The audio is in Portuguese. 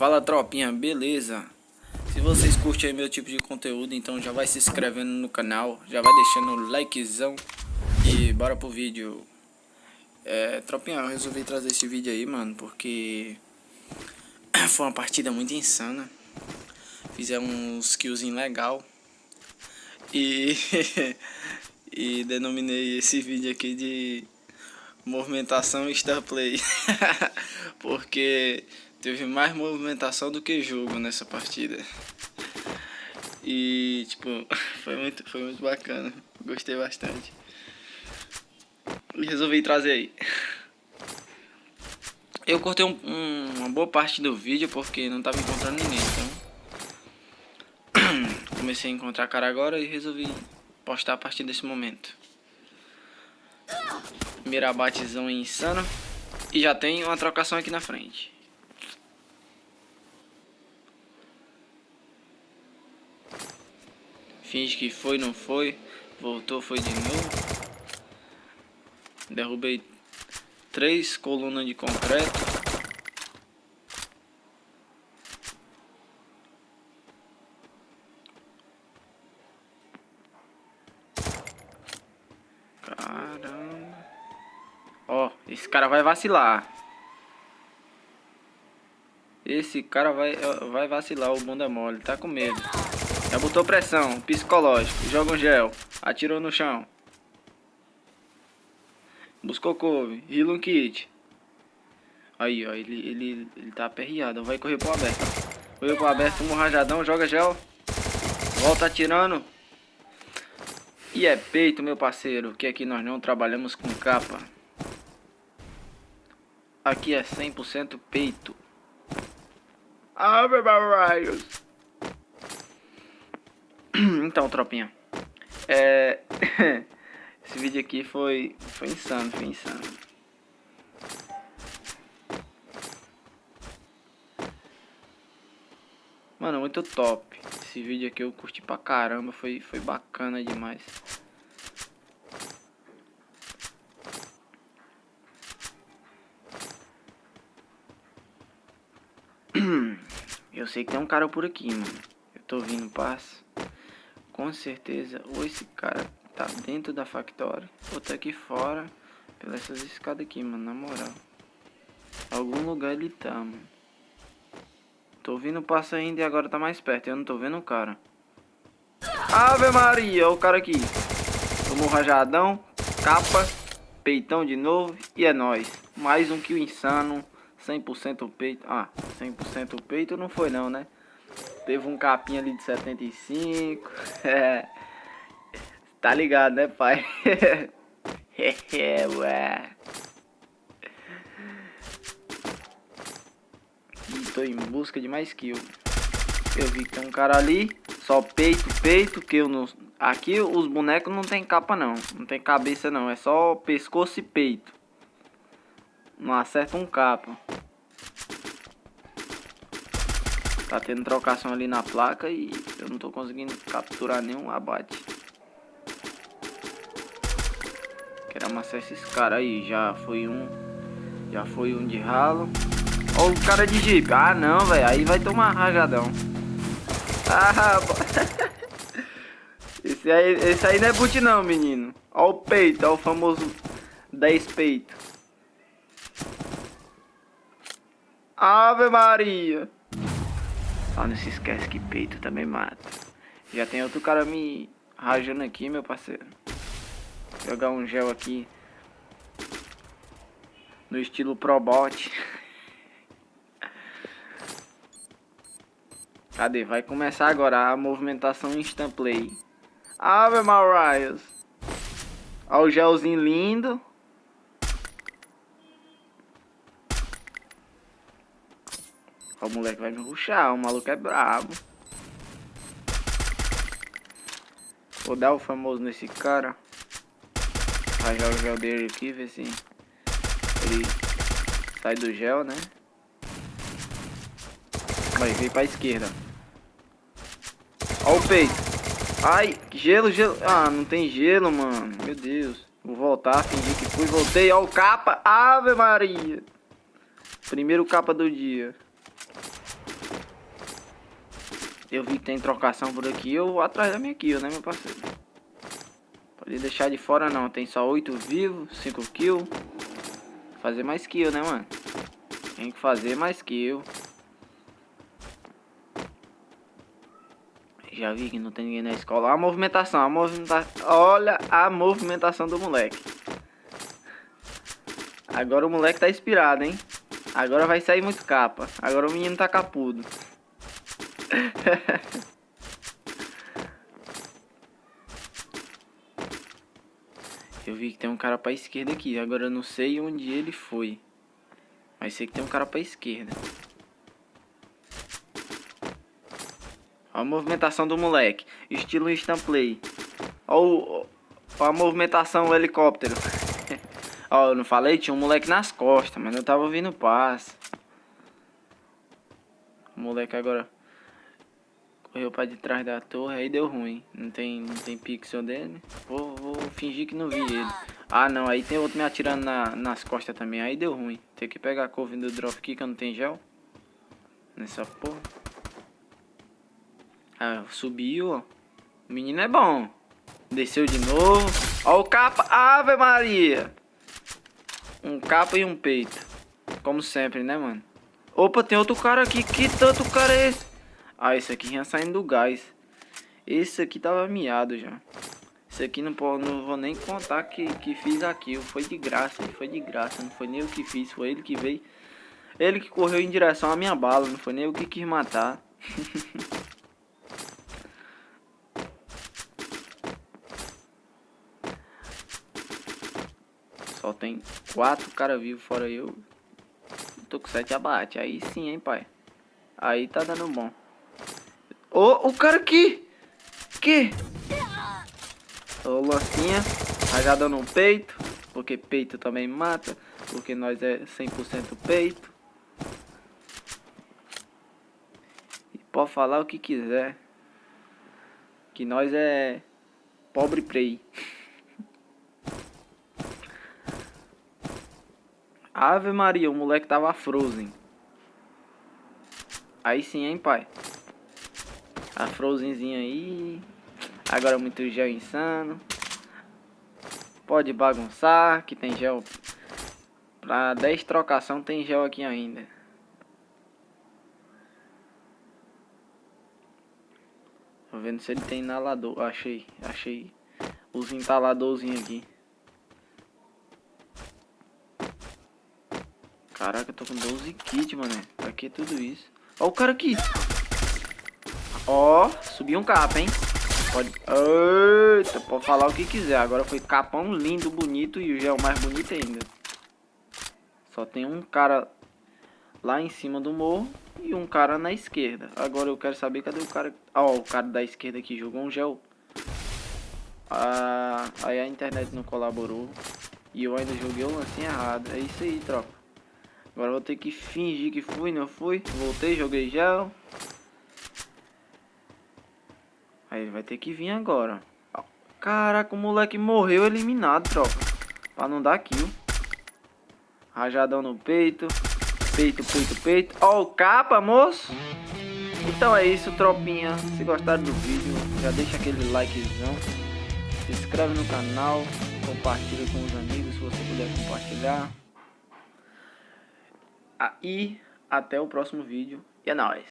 Fala tropinha, beleza? Se vocês curtem meu tipo de conteúdo, então já vai se inscrevendo no canal, já vai deixando o likezão e bora pro vídeo. É, tropinha, eu resolvi trazer esse vídeo aí, mano, porque foi uma partida muito insana. Fizemos uns killzinho legal e, e denominei esse vídeo aqui de movimentação Star Play, porque teve mais movimentação do que jogo nessa partida. E tipo, foi muito, foi muito bacana. Gostei bastante. E resolvi trazer aí. Eu cortei um, um, uma boa parte do vídeo porque não tava encontrando ninguém, então comecei a encontrar cara agora e resolvi postar a partir desse momento. Mirabatezão insano. E já tem uma trocação aqui na frente. Finge que foi, não foi. Voltou, foi de novo. Derrubei três colunas de concreto. Caramba. Ó, esse cara vai vacilar. Esse cara vai, vai vacilar, o bunda mole, tá com medo. Já botou pressão, psicológico. Joga um gel. Atirou no chão. Buscou couve. Heal um kit. Aí, ó. Ele, ele, ele tá aperreado. Vai correr pro aberto. Correu pro aberto, um rajadão. Joga gel. Volta atirando. E é peito, meu parceiro. Que aqui nós não trabalhamos com capa. Aqui é 100% peito. Ave Marias. então, tropinha. É... Esse vídeo aqui foi, foi insano, foi insano. Mano, muito top. Esse vídeo aqui eu curti pra caramba, foi, foi bacana demais. Eu sei que tem um cara por aqui, mano. Eu tô vindo passo com certeza ou esse cara tá dentro da factória ou tá aqui fora pelas essas escadas aqui, mano, na moral. Algum lugar ele tá, mano. Tô ouvindo o passo ainda e agora tá mais perto. Eu não tô vendo o cara. Ave Maria, o cara aqui. Tomou rajadão, capa, peitão de novo e é nóis. Mais um kill insano, 100% peito. Ah, 100% peito não foi não, né? Teve um capinha ali de 75. É. Tá ligado, né, pai? é, ué. Tô em busca de mais kill. Eu vi que tem um cara ali. Só peito, peito. Que eu não... Aqui os bonecos não tem capa, não. Não tem cabeça, não. É só pescoço e peito. Não acerta um capa. Tá tendo trocação ali na placa e eu não tô conseguindo capturar nenhum abate. Quero amassar esses caras aí. Já foi um. Já foi um de ralo. Ó o cara de jeep. Ah não, velho. Aí vai tomar rajadão. Ah, esse aí, esse aí não é boot não, menino. Ó o peito, ó o famoso 10 peito. Ave Maria. Só não se esquece que peito também mata. Já tem outro cara me rajando aqui, meu parceiro. Jogar um gel aqui. No estilo Probot. Cadê? Vai começar agora a movimentação instant play. Ave Marias. Olha o gelzinho lindo. O moleque vai me ruxar, o maluco é brabo. Vou dar o famoso nesse cara. Rajar o gel dele aqui, ver se ele sai do gel, né? Vai, vir pra esquerda. Ó o peito. Ai, gelo, gelo. Ah, não tem gelo, mano. Meu Deus. Vou voltar, fingir que fui. Voltei. Ó o capa. Ave Maria. Primeiro capa do dia. Eu vi que tem trocação por aqui, eu vou atrás da minha kill, né, meu parceiro? Pode deixar de fora não, tem só 8 vivos, 5 kills. Fazer mais kill, né, mano? Tem que fazer mais kill. Já vi que não tem ninguém na escola. Olha a movimentação, a movimentação. Olha a movimentação do moleque. Agora o moleque tá inspirado, hein? Agora vai sair muito capa. Agora o menino tá capudo. eu vi que tem um cara pra esquerda aqui. Agora eu não sei onde ele foi. Mas sei que tem um cara pra esquerda. Olha a movimentação do moleque. Estilo instant play. Olha, a movimentação do helicóptero. Ó, eu não falei? Tinha um moleque nas costas, mas eu tava ouvindo paz. O moleque agora correu pra de trás da torre, aí deu ruim. Não tem, não tem pixel dele. Vou, vou fingir que não vi ele. Ah, não, aí tem outro me atirando na, nas costas também. Aí deu ruim. Tem que pegar a couve do drop aqui que eu não tenho gel. Nessa porra. Ah, subiu, ó. O menino é bom. Desceu de novo. Ó o capa. Ave Maria. Um capa e um peito. Como sempre, né, mano? Opa, tem outro cara aqui. Que tanto cara é esse? Ah, esse aqui já saindo do gás. Esse aqui tava miado já. Esse aqui não, não vou nem contar que, que fiz aquilo. Foi de graça, foi de graça. Não foi nem eu que fiz, foi ele que veio. Ele que correu em direção à minha bala. Não foi nem eu que quis matar. Só tem quatro caras vivos fora eu. Tô com sete abate. Aí sim, hein, pai. Aí tá dando bom. Ô, oh, o cara aqui! Que? Ô, oh, lancinha. Rajada no peito. Porque peito também mata. Porque nós é 100% peito. E pode falar o que quiser. Que nós é pobre prey. Ave Maria, o moleque tava frozen. Aí sim, hein, pai. A frozenzinha aí. Agora muito gel insano. Pode bagunçar, que tem gel. Pra 10 trocação tem gel aqui ainda. Tô vendo se ele tem inalador. Achei, achei os entaladorzinhos aqui. Caraca, eu tô com 12 kits, mano. Pra que tudo isso? Ó o cara aqui. Ó, subiu um capa, hein? Pode... Eita, pode falar o que quiser. Agora foi capão lindo, bonito e o gel mais bonito ainda. Só tem um cara lá em cima do morro e um cara na esquerda. Agora eu quero saber cadê o cara... Ó, o cara da esquerda que jogou um gel. Ah, aí a internet não colaborou. E eu ainda joguei o lance errado. É isso aí, tropa. Agora vou ter que fingir que fui, não fui. Voltei, joguei gel. Aí vai ter que vir agora. Caraca, o moleque morreu eliminado, tropa. Pra não dar kill. Rajadão no peito. Peito, peito, peito. Ó o capa, moço. Então é isso, tropinha. Se gostaram do vídeo, já deixa aquele likezão. Se inscreve no canal. Compartilha com os amigos se você puder compartilhar. E até o próximo vídeo. E é nóis!